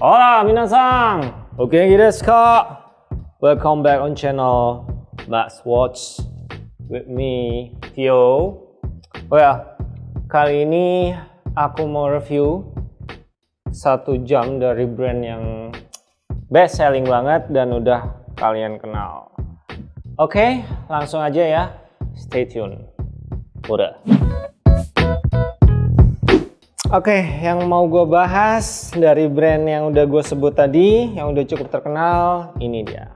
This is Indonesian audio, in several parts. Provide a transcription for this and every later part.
Hola minasan! Oke desu ka? Welcome back on channel Let's Watch with me, Theo. Oh ya, kali ini aku mau review satu jam dari brand yang best selling banget dan udah kalian kenal. Oke, langsung aja ya. Stay tune. Udah. Oke, yang mau gue bahas dari brand yang udah gue sebut tadi, yang udah cukup terkenal, ini dia.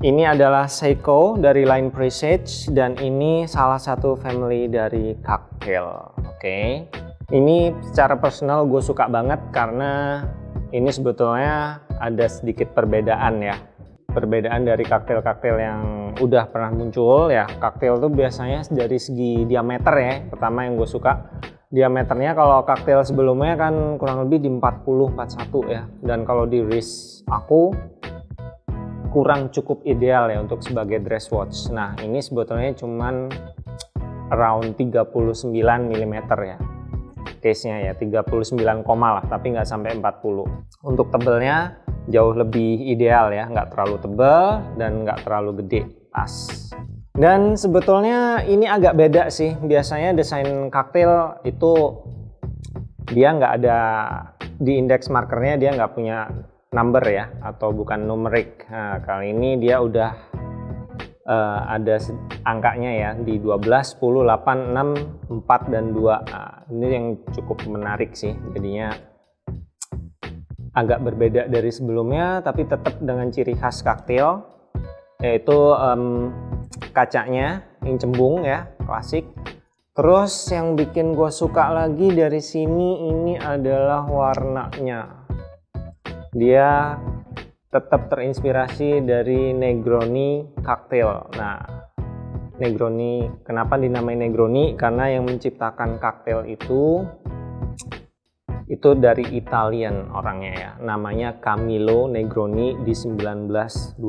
Ini adalah Seiko dari line Presage dan ini salah satu family dari cocktail. Oke, ini secara personal gue suka banget karena ini sebetulnya ada sedikit perbedaan ya. Perbedaan dari cocktail-cocktail yang udah pernah muncul ya. Cocktail tuh biasanya dari segi diameter ya. Pertama yang gue suka diameternya kalau cocktail sebelumnya kan kurang lebih di 40 41 ya. Dan kalau di wrist aku kurang cukup ideal ya untuk sebagai dress watch. Nah ini sebetulnya cuman around 39 mm ya. Case nya ya 39, lah tapi nggak sampai 40 untuk tebelnya jauh lebih ideal ya. Nggak terlalu tebel dan nggak terlalu gede pas dan sebetulnya ini agak beda sih. Biasanya desain kaktil itu dia nggak ada di indeks markernya dia nggak punya number ya atau bukan numerik. Nah, kali ini dia udah uh, ada angkanya ya di 12, 10, 8, 6, 4 dan 2. Nah, ini yang cukup menarik sih. Jadinya agak berbeda dari sebelumnya tapi tetap dengan ciri khas kaktil yaitu um, kacanya yang cembung ya klasik. Terus yang bikin gue suka lagi dari sini ini adalah warnanya. Dia tetap terinspirasi dari Negroni cocktail. Nah Negroni kenapa dinamai Negroni? Karena yang menciptakan cocktail itu itu dari Italian orangnya ya. Namanya Camillo Negroni di 1920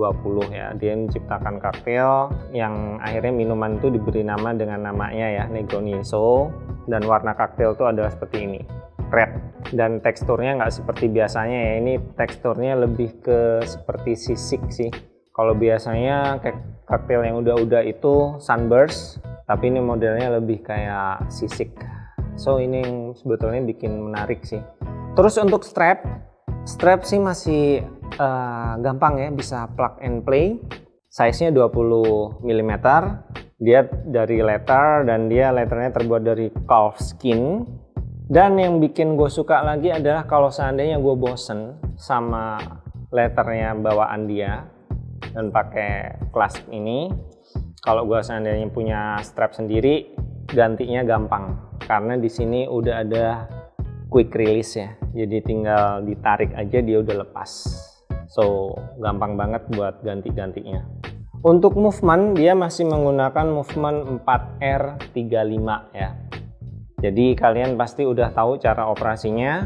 ya. Dia menciptakan kaktel yang akhirnya minuman itu diberi nama dengan namanya ya Negroni. So dan warna kaktel itu adalah seperti ini. Red. Dan teksturnya nggak seperti biasanya ya. Ini teksturnya lebih ke seperti sisik sih. Kalau biasanya kayak kaktel yang udah-udah itu sunburst tapi ini modelnya lebih kayak sisik so ini yang sebetulnya bikin menarik sih. Terus untuk strap strap sih masih uh, gampang ya bisa plug and play. Size nya 20 mm dia dari letter dan dia letternya terbuat dari calf skin. Dan yang bikin gue suka lagi adalah kalau seandainya gue bosen sama letternya bawaan dia dan pakai clasp ini kalau gue seandainya punya strap sendiri gantinya gampang karena di sini udah ada quick release ya jadi tinggal ditarik aja dia udah lepas. So gampang banget buat ganti-gantinya. Untuk movement dia masih menggunakan movement 4R35 ya. Jadi kalian pasti udah tahu cara operasinya.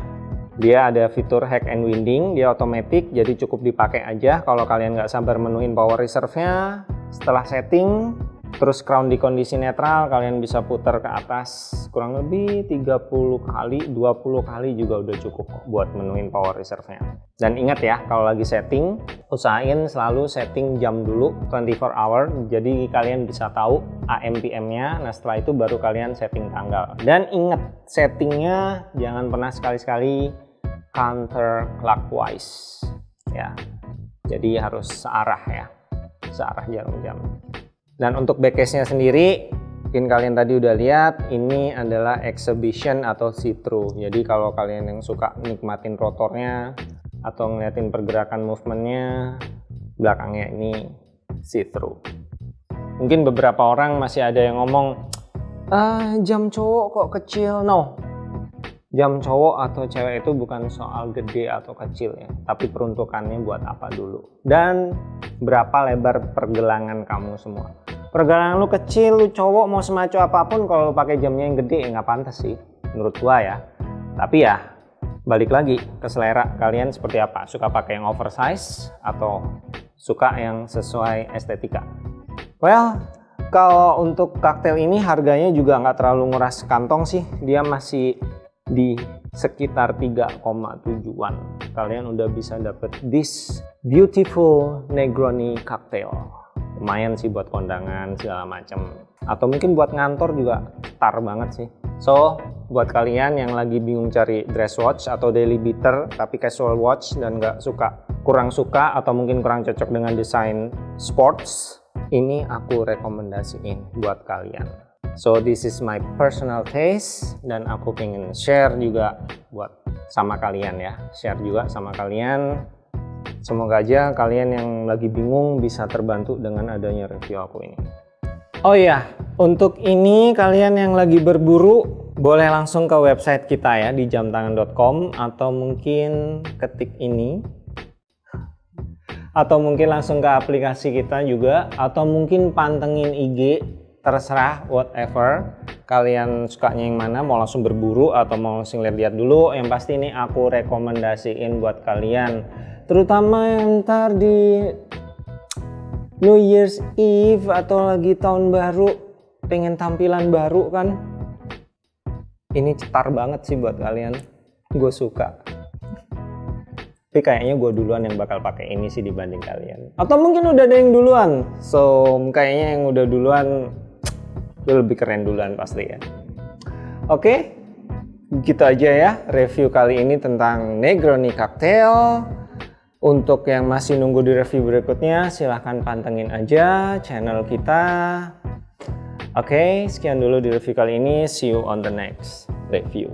Dia ada fitur hack and winding dia otomatis jadi cukup dipakai aja. Kalau kalian nggak sabar menuin power reserve nya setelah setting terus crown di kondisi netral kalian bisa putar ke atas kurang lebih 30 kali 20 kali juga udah cukup buat menuin power reserve nya dan ingat ya kalau lagi setting usahain selalu setting jam dulu 24 hour. Jadi kalian bisa tahu AM PM nya nah setelah itu baru kalian setting tanggal. Dan ingat settingnya jangan pernah sekali-sekali counter clockwise ya jadi harus searah ya searah jarum jam dan untuk backcase-nya sendiri, mungkin kalian tadi udah lihat, ini adalah exhibition atau see-through. Jadi kalau kalian yang suka nikmatin rotornya atau ngeliatin pergerakan movementnya, belakangnya ini see-through. Mungkin beberapa orang masih ada yang ngomong, ah, jam cowok kok kecil? No, jam cowok atau cewek itu bukan soal gede atau kecil ya, tapi peruntukannya buat apa dulu. Dan berapa lebar pergelangan kamu semua pergelangan lu kecil lu cowok mau semacam apa pun kalau lu pakai jamnya yang gede ya nggak pantas sih menurut gua ya. Tapi ya balik lagi ke selera kalian seperti apa. Suka pakai yang oversize atau suka yang sesuai estetika? Well kalau untuk kaktel ini harganya juga nggak terlalu nguras kantong sih. Dia masih di sekitar 3,7an kalian udah bisa dapet this beautiful Negroni cocktail lumayan sih buat kondangan segala macam atau mungkin buat ngantor juga tar banget sih. So buat kalian yang lagi bingung cari dress watch atau daily beater tapi casual watch dan nggak suka kurang suka atau mungkin kurang cocok dengan desain sports ini aku rekomendasiin buat kalian. So this is my personal taste dan aku pengen share juga buat sama kalian ya. Share juga sama kalian semoga aja kalian yang lagi bingung bisa terbantu dengan adanya review aku ini. Oh iya untuk ini kalian yang lagi berburu boleh langsung ke website kita ya di jamtangan.com atau mungkin ketik ini. Atau mungkin langsung ke aplikasi kita juga atau mungkin pantengin IG terserah whatever. Kalian sukanya yang mana mau langsung berburu atau mau langsung lihat-lihat dulu yang pasti ini aku rekomendasiin buat kalian terutama yang ntar di New Year's Eve atau lagi tahun baru pengen tampilan baru kan. Ini cetar banget sih buat kalian. Gue suka. Tapi kayaknya gue duluan yang bakal pakai ini sih dibanding kalian. Atau mungkin udah ada yang duluan. So kayaknya yang udah duluan itu lebih keren duluan pasti ya. Oke gitu aja ya review kali ini tentang Negroni Cocktail untuk yang masih nunggu di review berikutnya silahkan pantengin aja channel kita. Oke sekian dulu di review kali ini. See you on the next review